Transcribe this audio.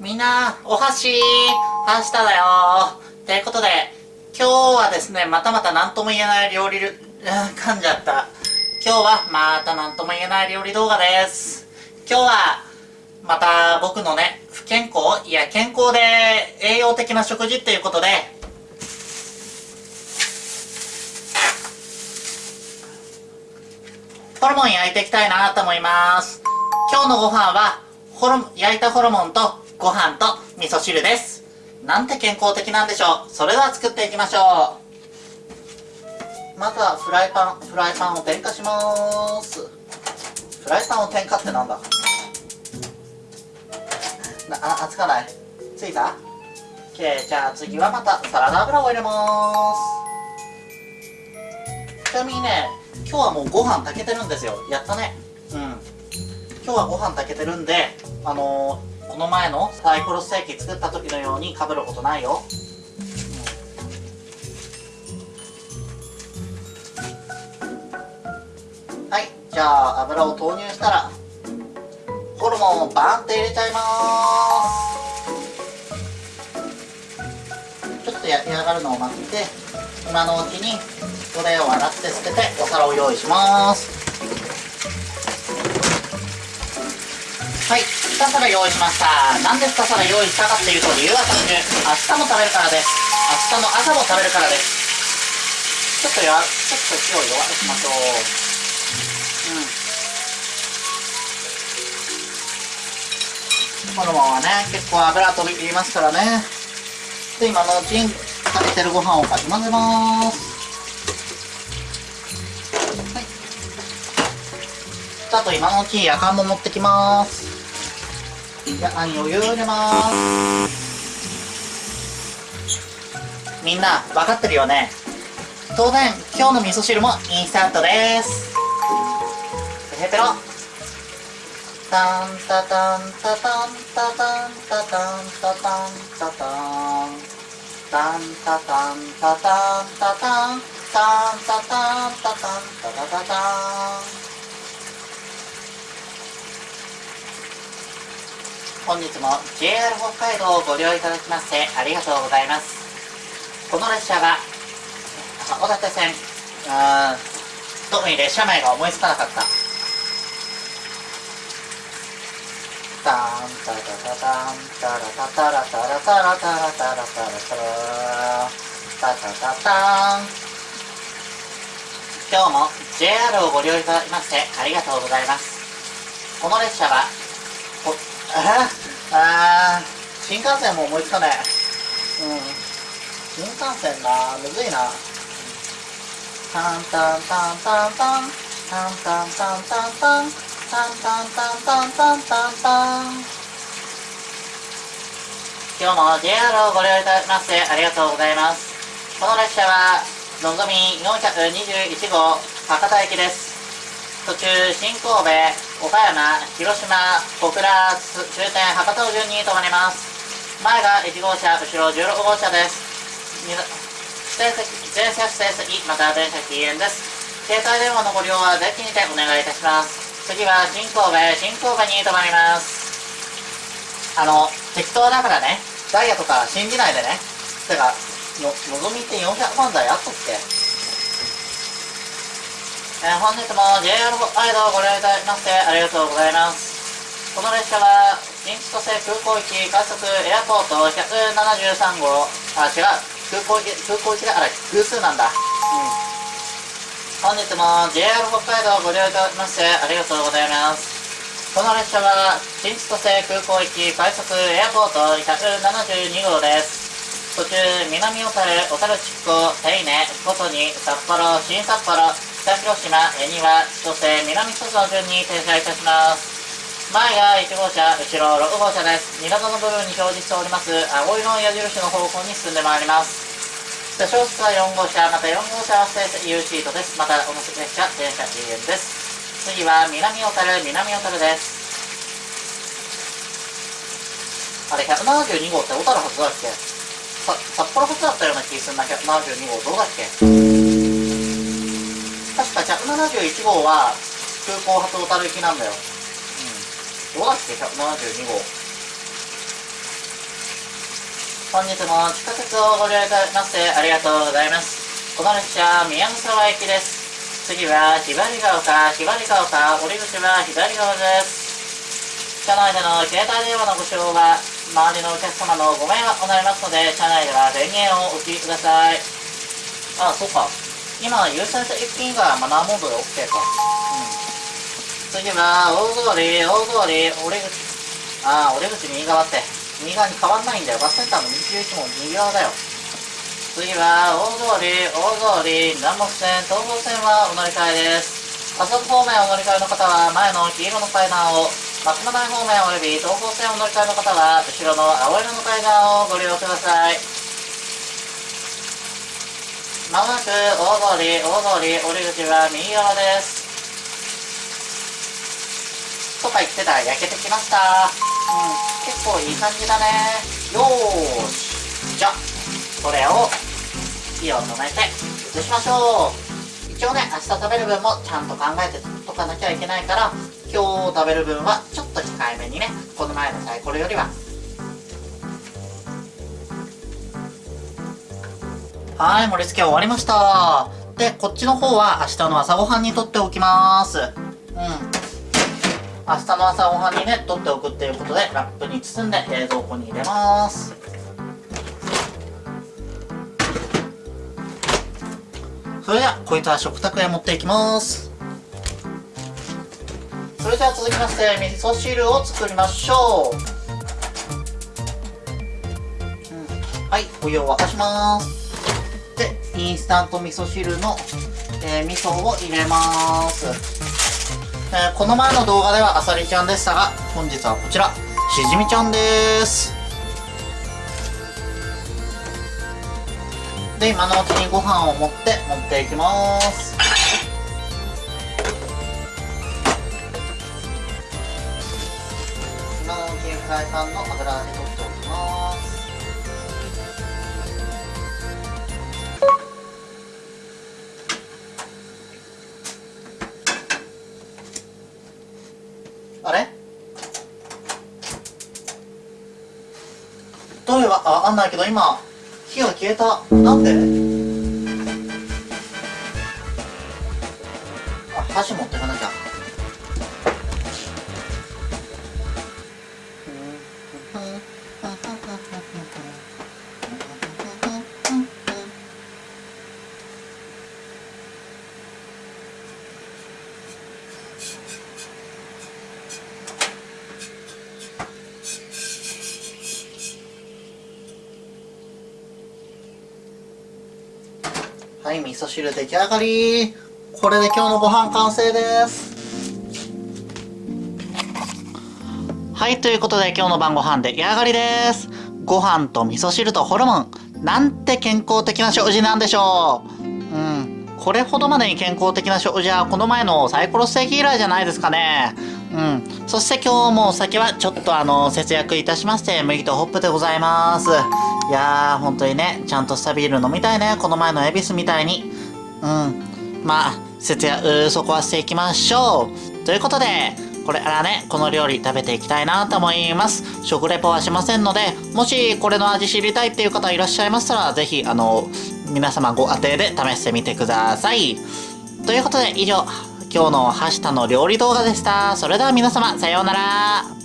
みんな、お箸、はしただよということで、今日はですね、またまた何とも言えない料理、噛んじゃった。今日はまた何とも言えない料理動画です。今日は、また僕のね、不健康いや、健康で栄養的な食事っていうことで、ホルモン焼いていきたいなと思います。今日のご飯は、ホル焼いたホルモンとご飯と味噌汁です。なんて健康的なんでしょう。それでは作っていきましょう。まずはフライパン、フライパンを点火します。フライパンを点火ってなんだ？なあ、熱かない？ついた ?OK、じゃあ次はまたサラダ油を入れますちなみにね、今日はもうご飯炊けてるんですよ。やったね。うん。今日はご飯炊けてるんで、あのー、の前のサイコロステーキ作った時のようにかぶることないよ。はい、じゃあ油を投入したら、ホルモンをバンって入れちゃいます。ちょっと焼き上がるのを待って今のうちにこれを洗って捨ててお皿を用意します。はい。2皿用意しました。なんで2皿用意したかっていうと理由は単純。明日も食べるからです。明日の朝も食べるからです。ちょっとやちょっと火を弱くしましょう。うん。このままね結構油飛び入りますからね。で今のうちに食べてるご飯をかき混ぜます。はい。あと今のうちに夜間も持ってきます。夜間に余裕入れます。みんな分かってるよね？当然今日の味噌汁もインスタントです。ペペロ。タンタタンタタンタタンタタンタタンタタンタンタタンタタンタタンタンタタンタタンタタタタン本日も JR 北海道をご利用いただきましてありがとうございます。この列車は函館線うん特に列車名が思いつかなかった。タンタタタタンタラタタラタラタラタラタラタラタラタタタタン今日も JR をご利用いただきましてありがとうございますこの列車はこああ新幹線も思いつかない。うん。新幹線なむずいな。タンタンタンタンタン。タンタンタンタンタン。タンタンタンタンタンタン。タン今日も JR をご利用いただきましてありがとうございます。この列車はのぞみ421号博多駅です。途中新神戸岡山広島小倉終点博多を順に止まります。前が1号車後ろ16号車です。指定席全車指定席また電車禁煙です。携帯電話のご利用はぜひにてお願いいたします。次は新神戸新神戸に停まります。あの適当だからね。ダイヤとか信じないでね。てかののぞみって400万台あったっけ？えー、本日も JR 北海道をご利用いただきましてありがとうございます。この列車は新千歳空港行き快速エアポート173号あ違う。空港空港行きだから偶数なんだ。うん本日も JR 北海道をご利用いただきましてありがとうございます。この列車は新千歳空港行き快速エアポート172号です。途中南小樽小樽筑後手稲琴に札幌新札幌北広島恵庭千歳南千歳の順に停車いたします前が1号車後ろ6号車です港の部分に表示しております青色の矢印の方向に進んでまいります車掌室は4号車、また4号車はステー U シートです。また同じ列車、電車 GN です。次は南小樽、南小樽です。あれ、172号って小樽発だっけ？さ札幌発だったような気するな、172号。どうだっけ？確か171号は空港発小樽行きなんだよ。うん。どうだっけ ?172 号。本日も地下鉄をご利用いただきましてありがとうございます。この列車、宮古沢駅です。次は、ひばりが丘、ひばりが丘、降り口は左側です。車内での携帯電話のご使用は、周りのお客様のご迷惑となりますので、車内では電源をお切りください。あ、そうか。今、優先者一品がマナーモードで OK か。うん。次は、大通り、大通り、降り口。あ、降り口右側って。右側に変わんないんだよ。バスセンターの右行きも右側だよ。次は、大通り、大通り、南北線、東北線はお乗り換えです。加速方面お乗り換えの方は、前の黄色の階段を、松本台方面および東北線お乗り換えの方は、後ろの青色の階段をご利用ください。まもなく大通り、大通り、降り口は右側です。とか言ってたら焼けてきました。うん。結構いい感じだねよーしじゃあこれを火を止めて移しましょう一応ね明日食べる分もちゃんと考えてとかなきゃいけないから今日食べる分はちょっと控えめにねこの前のサイコロよりははい盛り付け終わりました。でこっちの方は明日の朝ごはんにとっておきます。うん。明日の朝ごはんにね取っておくっていうことでラップに包んで冷蔵庫に入れます。それではこいつは食卓へ持っていきます。それでは続きまして味噌汁を作りましょう、はいお湯を沸かします。インスタント味噌汁の、えー、味噌を入れますえー、この前の動画ではあさりちゃんでしたが、本日はこちら、しじみちゃんです。で、今のうちにご飯を持って持っていきます。今のうちにフライパンの油で取っておきます。わかんないけど今火が消えた。なんで？あ箸持ってかなきゃ。はい、味噌汁出来上がり。これで今日のご飯完成です。はい、ということで今日の晩ご飯出来上がりです。ご飯と味噌汁とホルモン。なんて健康的な食事なんでしょう。うんこれほどまでに健康的な食事はこの前のサイコロステーキ以来じゃないですかね。うん。そして今日もお酒はちょっとあの、節約いたしまして、麦とホップでございます。いやー、本当にね、ちゃんとしたビール飲みたいね。この前の恵比寿みたいに。うん。まあ、節約、そこはしていきましょう。ということで、これからね、この料理食べていきたいなと思います。食レポはしませんので、もしこれの味知りたいっていう方いらっしゃいましたら、ぜひ、あの、皆様ご当てで試してみてください。ということで、以上、今日のはしたの料理動画でした。それでは皆様、さようなら。